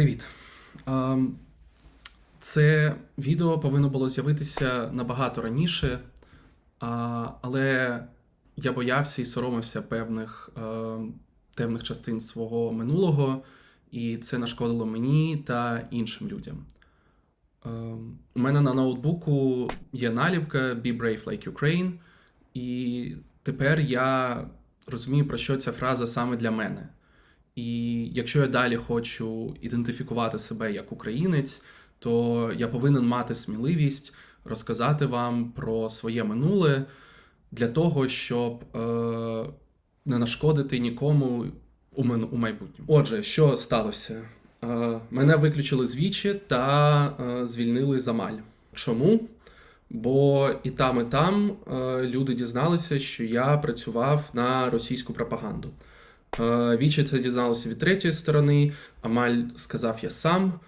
Привіт. Це відео повинно було з'явитися набагато раніше, але я боявся і соромився певних ем, темних частин свого минулого, і це нашкодило мені та іншим людям. У мене на ноутбуку є наліпка Be Brave Like Ukraine, і тепер я розумію, про що ця фраза саме для мене. І якщо я далі хочу ідентифікувати себе як українець, то я повинен мати сміливість розказати вам про своє минуле для того, щоб е, не нашкодити нікому у, у майбутньому. Отже, що сталося? Е, мене виключили з Вічі та е, звільнили з Амаль. Чому? Бо і там, і там е, люди дізналися, що я працював на російську пропаганду. Е, Вічі це дізналося від третьої сторони. Амаль сказав я сам.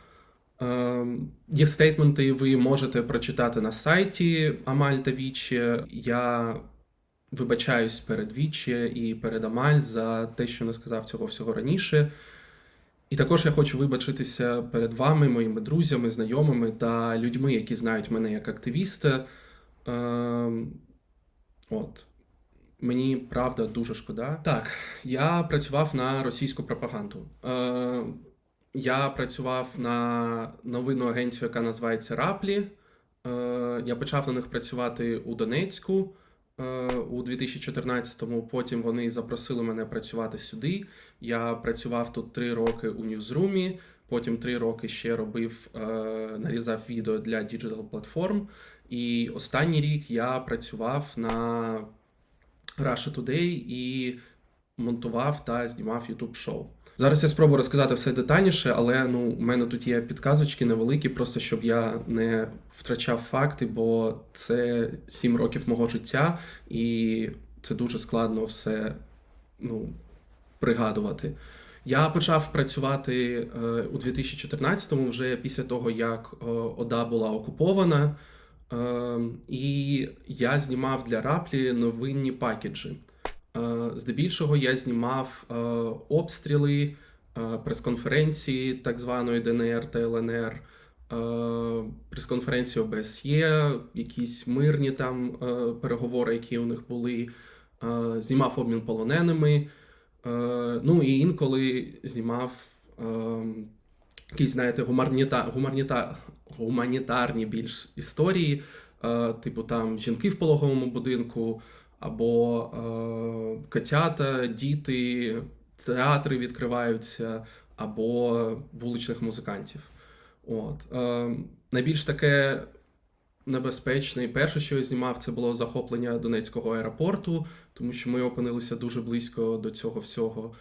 Е, Їх стейтменти ви можете прочитати на сайті Амаль та Вічі. Я вибачаюсь перед Вічі і перед Амаль за те, що не сказав цього всього раніше. І також я хочу вибачитися перед вами, моїми друзями, знайомими та людьми, які знають мене як активіста. Е, От. Мені правда дуже шкода. Так, я працював на російську пропаганду. Е, я працював на новинну агенцію, яка називається Ruptly. Е, я почав на них працювати у Донецьку е, у 2014-му. Потім вони запросили мене працювати сюди. Я працював тут три роки у Ньюзрумі. Потім три роки ще робив, е, нарізав відео для digital платформ. І останній рік я працював на Russia Today і монтував та знімав YouTube шоу. Зараз я спробую розказати все детальніше, але ну, у мене тут є підказочки невеликі, просто щоб я не втрачав факти, бо це 7 років мого життя, і це дуже складно все ну, пригадувати. Я почав працювати е, у 2014-му, вже після того, як е, ОДА була окупована. Е, і я знімав для Раплі новинні пакеджі. Е, Здебільшого я знімав е, обстріли, е, прес-конференції так званої ДНР та ЛНР, прес-конференції ОБСЄ, якісь мирні там переговори, які у них були. Знімав обмін полоненими. Ну і інколи знімав е, якісь, знаєте, гуманіта, гуманіта, гуманітарні більш історії, е, типу там жінки в пологовому будинку, або е, котята, діти, театри відкриваються, або вуличних музикантів. От. Е, найбільш таке небезпечне і перше, що я знімав, це було захоплення Донецького аеропорту, тому що ми опинилися дуже близько до цього всього.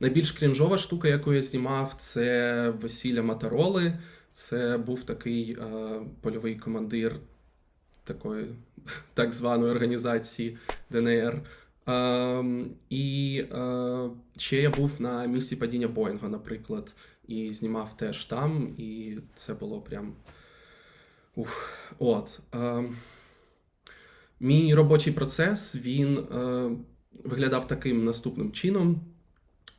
Найбільш крінжова штука, яку я знімав, це весілля Матароли. Це був такий е, польовий командир такої так званої організації ДНР. Е, і е, ще я був на місці падіння Боїнга, наприклад, і знімав теж там, і це було прям. Ух, от. Е, мій робочий процес він е, виглядав таким наступним чином.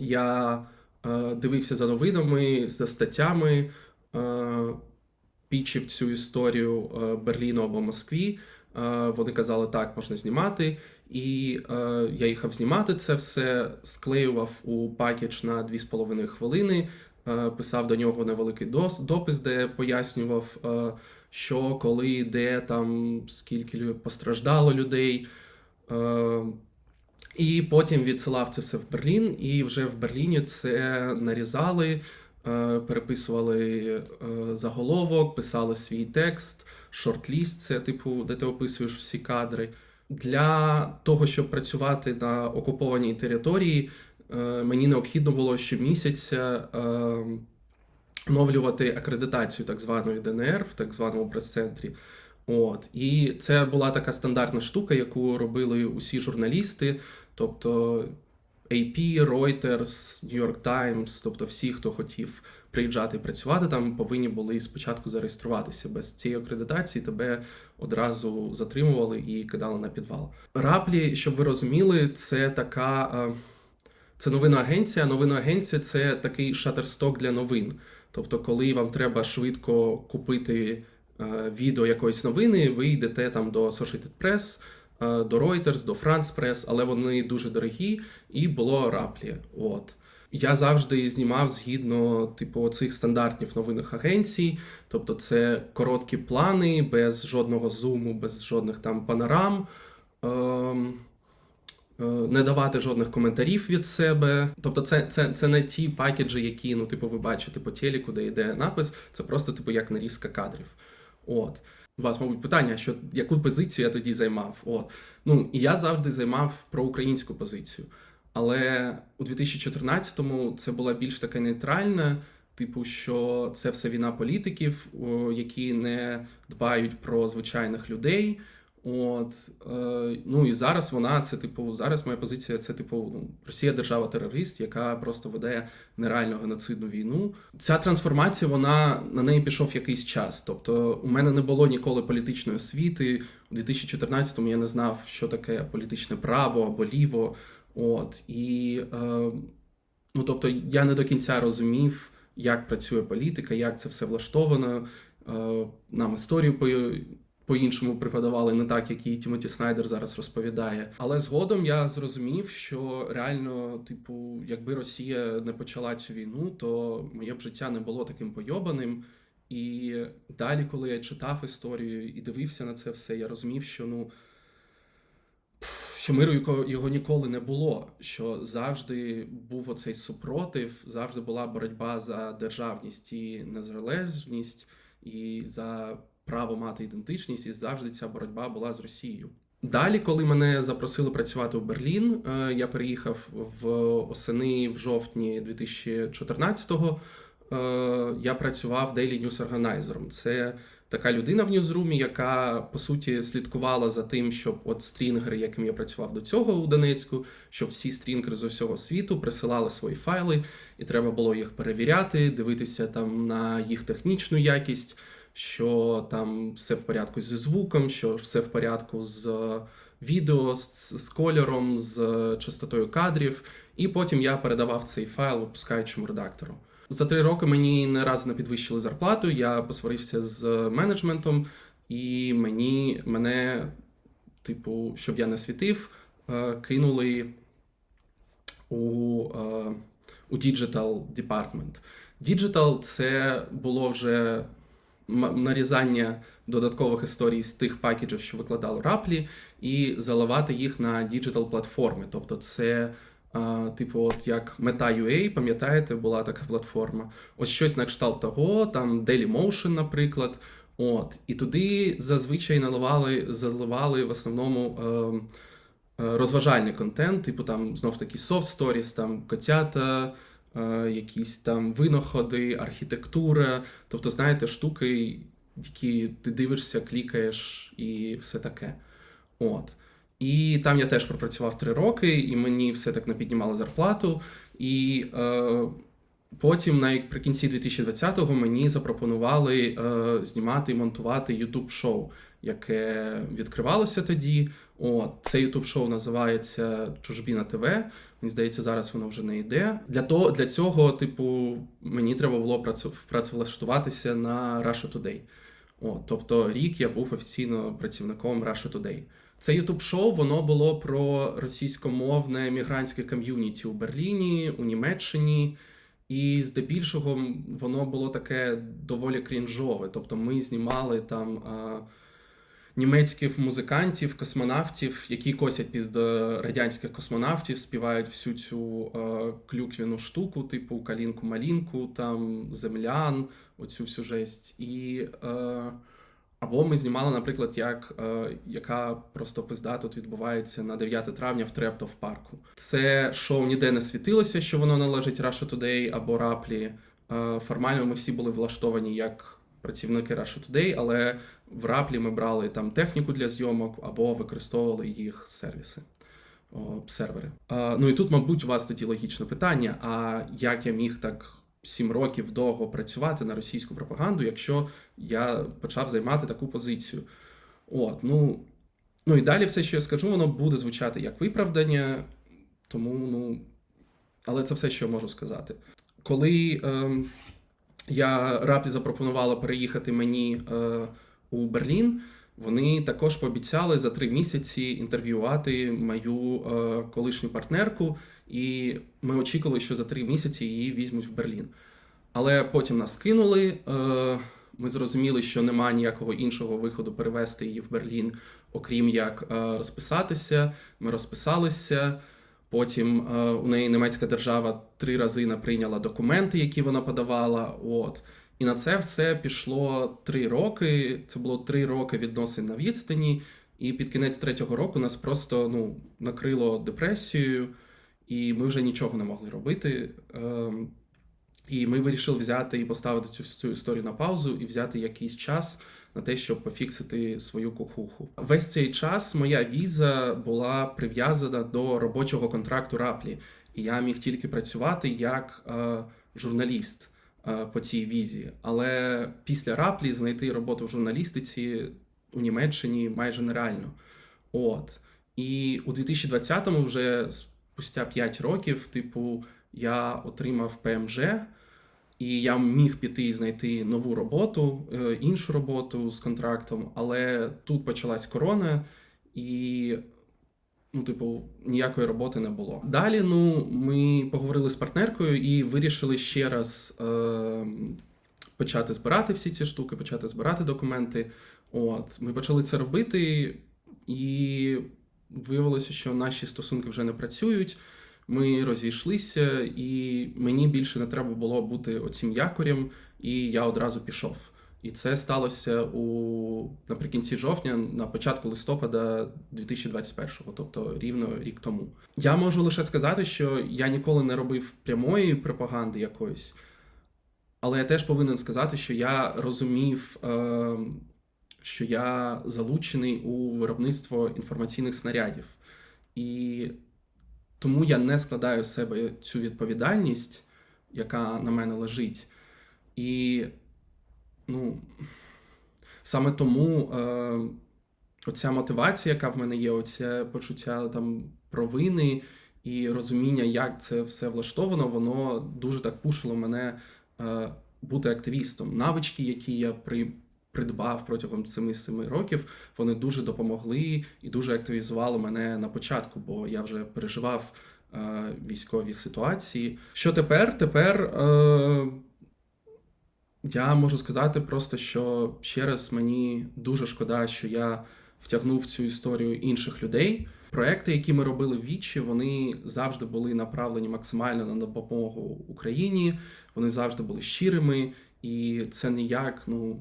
Я е, дивився за новинами, за статтями, е, пічив цю історію е, Берліну або Москві. Е, вони казали, так, можна знімати. І е, я їхав знімати це все, склеював у пакетж на 2,5 хвилини, е, писав до нього невеликий дос- допис, де пояснював, е, що, коли, де там, скільки постраждало людей. Е, і потім відсилав це все в Берлін, і вже в Берліні це нарізали, е, переписували е, заголовок, писали свій текст, шорт-ліст, це типу, де ти описуєш всі кадри. Для того, щоб працювати на окупованій території, е, мені необхідно було щомісяця оновлювати акредитацію так званої ДНР в так званому прес-центрі. От. І це була така стандартна штука, яку робили усі журналісти, тобто AP, Reuters, New York Times, тобто всі, хто хотів приїжджати і працювати там, повинні були спочатку зареєструватися. Без цієї акредитації тебе одразу затримували і кидали на підвал. Раплі, щоб ви розуміли, це така. е, Це новинна агенція. Новинна агенція це такий шатерсток для новин. Тобто, коли вам треба швидко купити відео якоїсь новини, ви йдете там до Associated Press, е, до Reuters, до France Press, але вони дуже дорогі, і було раплі. От. Я завжди знімав згідно типу цих стандартів новинних агенцій, тобто це короткі плани, без жодного зуму, без жодних там панорам. Ем, е, не давати жодних коментарів від себе. Тобто, це, це, це не ті пакеджі, які ну, типу, ви бачите по телеку, де йде напис, це просто типу як нарізка кадрів. От. У вас, мабуть, питання, що яку позицію я тоді займав? От. Ну, і я завжди займав проукраїнську позицію. Але у 2014-му це була більш така нейтральна, типу, що це все війна політиків, які не дбають про звичайних людей. От е, ну і зараз вона це типу, зараз моя позиція це типу ну, Росія держава терорист, яка просто веде нереальну геноцидну війну. Ця трансформація, вона на неї пішов якийсь час. Тобто, у мене не було ніколи політичної освіти. У 2014-му я не знав, що таке політичне право або ліво. От і е, ну тобто я не до кінця розумів, як працює політика, як це все влаштовано. Е, нам історію по-іншому преподавали, не так, як і Тімоті Снайдер зараз розповідає. Але згодом я зрозумів, що реально, типу, якби Росія не почала цю війну, то моє б життя не було таким пойобаним. І далі, коли я читав історію і дивився на це все, я розумів, що ну. Що миру його ніколи не було, що завжди був оцей супротив, завжди була боротьба за державність і незалежність, і за право мати ідентичність, і завжди ця боротьба була з Росією. Далі, коли мене запросили працювати в Берлін, е, я переїхав в осени в жовтні 2014-го. Е, я працював Daily News Organizer. Це така людина в Ньюзрумі, яка по суті слідкувала за тим, щоб от стрінгери, яким я працював до цього у Донецьку, щоб всі стрінгери з усього світу присилали свої файли, і треба було їх перевіряти, дивитися там на їх технічну якість що там все в порядку зі звуком, що все в порядку з відео, з, з кольором, з частотою кадрів. І потім я передавав цей файл випускаючому редактору. За три роки мені не разу не підвищили зарплату. Я посварився з менеджментом, і мені мене, типу, щоб я не світив, е, кинули у е, у Digital Department. Digital це було вже нарізання додаткових історій з тих пакеджів, що викладали раплі, і заливати їх на digital платформи. Тобто, це. Типу, от як Meta.ua, пам'ятаєте, була така платформа. Ось щось на кшталт того, там Dailymotion, наприклад. От, І туди зазвичай наливали, заливали в основному е, розважальний контент, типу там знов таки soft stories, там котята, якісь там винаходи, архітектура, тобто, знаєте, штуки, які ти дивишся, клікаєш і все таке. От. І там я теж пропрацював три роки, і мені все так не піднімало зарплату. І е, потім, наприкінці 2020-го, мені запропонували е, знімати і монтувати youtube шоу яке відкривалося тоді. От, Це youtube шоу називається Чужбіна ТВ. Мені здається, зараз воно вже не йде. Для того, для цього, типу, мені треба було працевлаштуватися на Russia Today. От, Тобто рік я був офіційно працівником Russia Today. Це ютуб шоу воно було про російськомовне мігрантське ком'юніті у Берліні, у Німеччині. І здебільшого воно було таке доволі крінжове. Тобто ми знімали там німецьких музикантів, космонавтів, які косять під радянських космонавтів, співають всю цю е, клюквіну штуку, типу калінку-малінку, там землян, оцю всю жесть. І, е, або ми знімали, наприклад, як, е, яка просто пизда тут відбувається на 9 травня в Трептов парку. Це шоу ніде не світилося, що воно належить Russia Today або Раплі. Е, формально ми всі були влаштовані як працівники Russia Today, але в раплі ми брали там техніку для зйомок або використовували їх сервіси. Сервери. Ну і тут, мабуть, у вас тоді логічне питання: а як я міг так сім років довго працювати на російську пропаганду, якщо я почав займати таку позицію? От, ну, ну і далі все, що я скажу, воно буде звучати як виправдання, тому ну, Але це все, що я можу сказати. Коли ем, я раплі запропонувала переїхати мені е, у Берлін, вони також пообіцяли за три місяці інтерв'ювати мою е, колишню партнерку, і ми очікували, що за три місяці її візьмуть в Берлін. Але потім нас кинули. Е, ми зрозуміли, що немає ніякого іншого виходу перевести її в Берлін, окрім як е, розписатися. Ми розписалися. Потім е, у неї німецька держава три рази не прийняла документи, які вона подавала. От. І на це все пішло три роки. Це було три роки відносин на відстані. І під кінець третього року нас просто ну, накрило депресією, і ми вже нічого не могли робити. Ем, і ми вирішили взяти і поставити цю всю історію на паузу і взяти якийсь час на те, щоб пофіксити свою кухуху. Весь цей час моя віза була прив'язана до робочого контракту Раплі, і я міг тільки працювати як е, журналіст е, по цій візі. Але після Раплі знайти роботу в журналістиці у Німеччині майже нереально. От. І у 2020-му, вже спустя 5 років, типу, я отримав ПМЖ. І я міг піти і знайти нову роботу, е, іншу роботу з контрактом, але тут почалась корона, і, ну, типу, ніякої роботи не було. Далі, ну, ми поговорили з партнеркою і вирішили ще раз е, почати збирати всі ці штуки, почати збирати документи. От, ми почали це робити, і виявилося, що наші стосунки вже не працюють. Ми розійшлися, і мені більше не треба було бути оцім якорем, і я одразу пішов. І це сталося у наприкінці жовтня, на початку листопада 2021-го, тобто рівно рік тому. Я можу лише сказати, що я ніколи не робив прямої пропаганди якоїсь, але я теж повинен сказати, що я розумів, е, що я залучений у виробництво інформаційних снарядів. І тому я не складаю з себе цю відповідальність, яка на мене лежить. І ну, саме тому е, оця мотивація, яка в мене є, оце почуття там провини і розуміння, як це все влаштовано, воно дуже так пушило мене е, бути активістом. Навички, які я при придбав протягом 7-7 років, вони дуже допомогли і дуже активізували мене на початку, бо я вже переживав е, військові ситуації. Що тепер? Тепер е, я можу сказати просто, що ще раз мені дуже шкода, що я втягнув в цю історію інших людей. Проекти, які ми робили в Вічі, вони завжди були направлені максимально на допомогу Україні. Вони завжди були щирими, і це ніяк, ну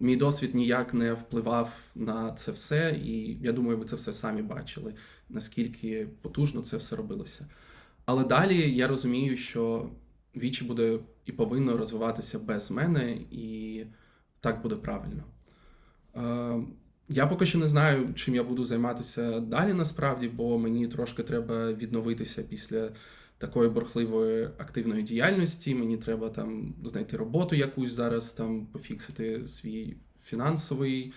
мій досвід ніяк не впливав на це все, і я думаю, ви це все самі бачили, наскільки потужно це все робилося. Але далі я розумію, що вічі буде і повинно розвиватися без мене, і так буде правильно. Е, я поки що не знаю, чим я буду займатися далі насправді, бо мені трошки треба відновитися після такої бурхливої активної діяльності. Мені треба там знайти роботу якусь зараз, там пофіксити свій фінансовий.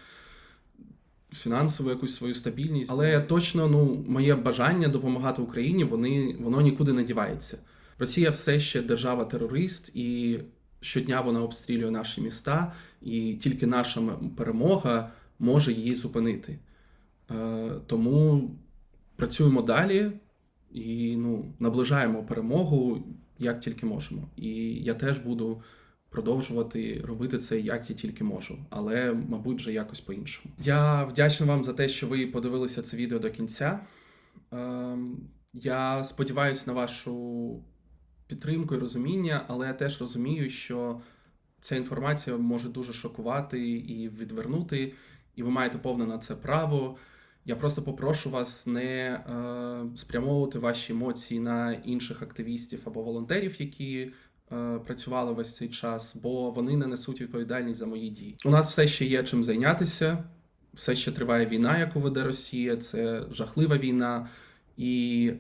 Фінансову якусь свою стабільність, але точно ну моє бажання допомагати Україні вони воно нікуди не дівається. Росія все ще держава-терорист, і щодня вона обстрілює наші міста, і тільки наша перемога може її зупинити. Е, Тому працюємо далі і ну, наближаємо перемогу як тільки можемо. І я теж буду продовжувати робити це як я тільки можу, але, мабуть, вже якось по-іншому. Я вдячний вам за те, що ви подивилися це відео до кінця. Ем, я сподіваюся на вашу підтримку і розуміння, але я теж розумію, що ця інформація може дуже шокувати і відвернути, і ви маєте повне на це право. Я просто попрошу вас не е, спрямовувати ваші емоції на інших активістів або волонтерів, які е, працювали весь цей час, бо вони не несуть відповідальність за мої дії. У нас все ще є чим зайнятися, все ще триває війна, яку веде Росія. Це жахлива війна. І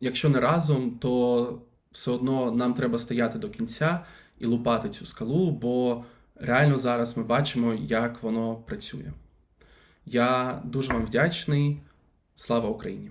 якщо не разом, то все одно нам треба стояти до кінця і лупати цю скалу, бо реально зараз ми бачимо, як воно працює. Я дуже вам вдячний. Слава Україні!